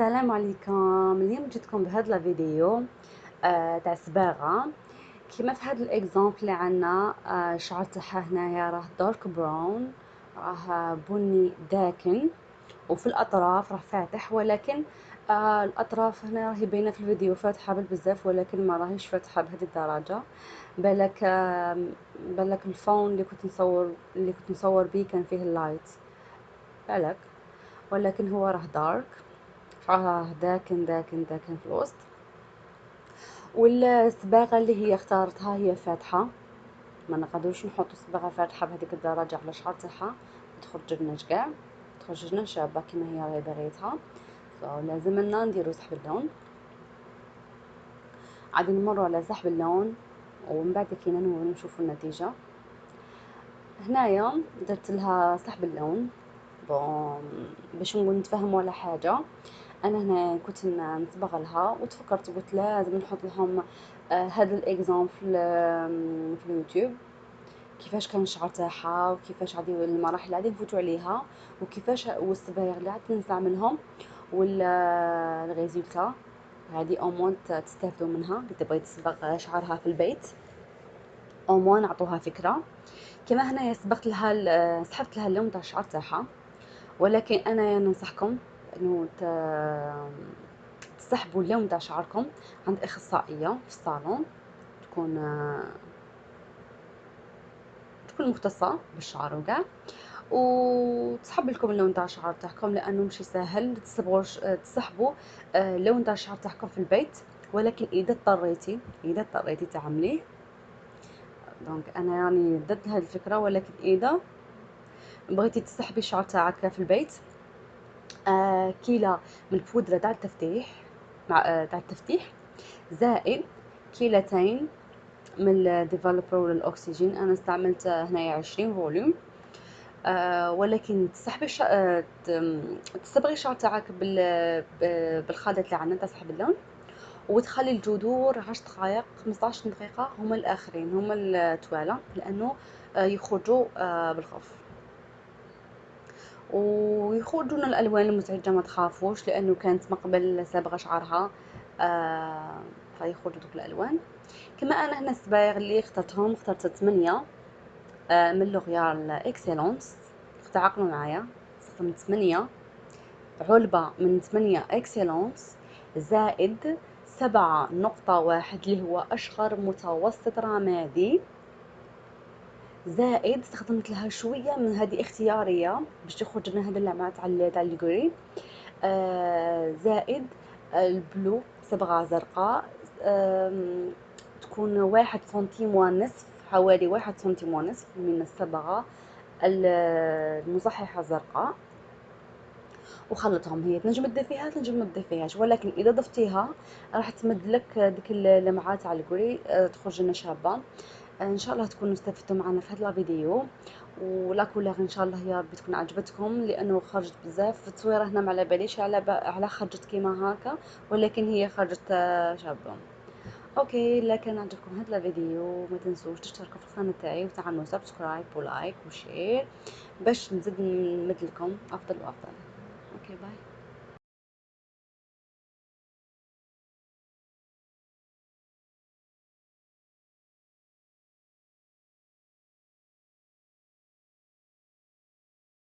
السلام عليكم. اليوم جيتكم بهذا الفيديو آه تاع صباغة. كيما في هذا ال example اللي عندنا آه الشعر تاعها هنايا راه dark brown راه بني داكن. وفي الأطراف راه فاتح ولكن آه الأطراف هنا راهي باينة في الفيديو فاتحة بزاف ولكن ما راهيش فاتحة بهذه الدرجة. بالك آه بالك ال phone اللي كنت نصور اللي كنت نصور به كان فيه ال light بالك. ولكن هو راه دارك راه داكن داكن داكن في الوسط. والصباغه اللي هي اختارتها هي فاتحة. ما نقدروش نحطوا صباغه فاتحة بهذيك الدرجة على الشعر تاعها تخرج لنا كاع تخرج لنا شابة كما هي راهي باغيتها لازم لنا نديرو سحب اللون. عادي نمروا على سحب اللون. ومن بعد كي نشوفوا النتيجة. هنايا درت لها سحب اللون. bon باش نتفاهموا على حاجة. أنا هنا كنت نصبغ لها وتفكرت قلت لازم نحط لهم آه هذا ال example في اليوتيوب. كيفاش كان الشعر تاعها وكيفاش غادي المراحل غادي نفوتوا عليها. وكيفاش والصبايغ اللي غادي نستعملهم وال résultat هذه au moins تستافدوا منها. اللي تبغي تصبغ شعرها في البيت. اومون نعطوها فكرة. كما هنا سبقت لها سحبت لها اللون تاع الشعر تاعها. ولكن أنا ننصحكم إنه تسحبوا اللون تاع شعركم عند أخصائية في الصالون. تكون تكون مختصة بالشعر وكاع وتسحب لكم اللون تاع الشعر تاعكم لأنه ماشي ساهل تسحبوا تسحبوا اللون آه، تاع الشعر تاعكم في البيت. ولكن إذا اضطريتي إذا اضطريتي تعمليه. donc أنا يعني ضد هذه الفكرة ولكن إذا بغيتي تسحبي الشعر تاعك في البيت آه من البودرة تاع التفتيح. مع آه تاع التفتيح. زائد كيلتين من ال developer للأكسجين. أنا استعملت هنايا عشرين volume آه ولكن تسحبي الش... آه تصبغي الشعر تاعك بال... بالخليط اللي عندنا تسحب اللون. وتخلي الجذور عشر دقائق خمسطاش دقيقة. هما الآخرين. هما التوالة. لأنه آه يخرجوا بالخف ويخرجون الألوان المزعجة ما تخافوش لأنه كانت مقبل صبغه شعرها آه فيخرجوا دوك الألوان. كما أنا هنا الصبايغ اللي اخترتهم اخترت 8 آه من لوغيال اكسلونس تعقلوا معايا. استخدمت 8 علبة من 8 اكسلونس زائد سبعة نقطة واحد اللي هو أشهر متوسط رمادي. زائد استخدمت لها شوية من هذه اختيارية باش تخرج لنا هذه اللمعه تاع الجري. آه زائد البلو صبغة زرقاء. تكون واحد سنتيم ونصف حوالي واحد سنتيم ونصف من الصبغة المصححة الزرقاء وخلطهم هي. تنجم تضيف فيها؟ تنجم ما تضيف فيهاش. ولكن إذا ضفتيها راح تمد لك ديك اللمعات تاع الجري آه، تخرج لنا شابة. إن شاء الله تكونوا استفدتوا معنا في هذا الفيديو ولا كولور إن شاء الله يا ربي تكون عجبتكم لأنه خرجت بزاف. في التصويرة هنا ما على باليش على على خرجت كيما هكا ولكن هي خرجت آه، شابة. okay لا كان عجبكم هذا الفيديو ما تنسوش تشتركوا في القناة تاعي وتعملوا subscribe و like و share باش نزيد نمد لكم أفضل وأفضل. okay bye